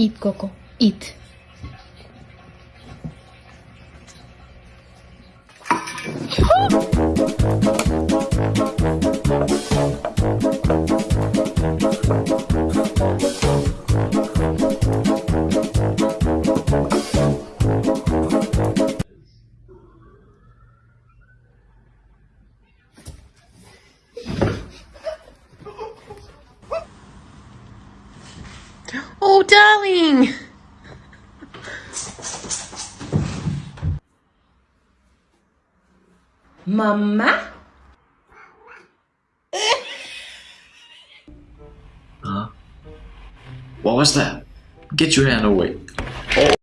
Eat, Coco. Eat. Oh, darling. Mama? huh? What was that? Get your hand away. Oh.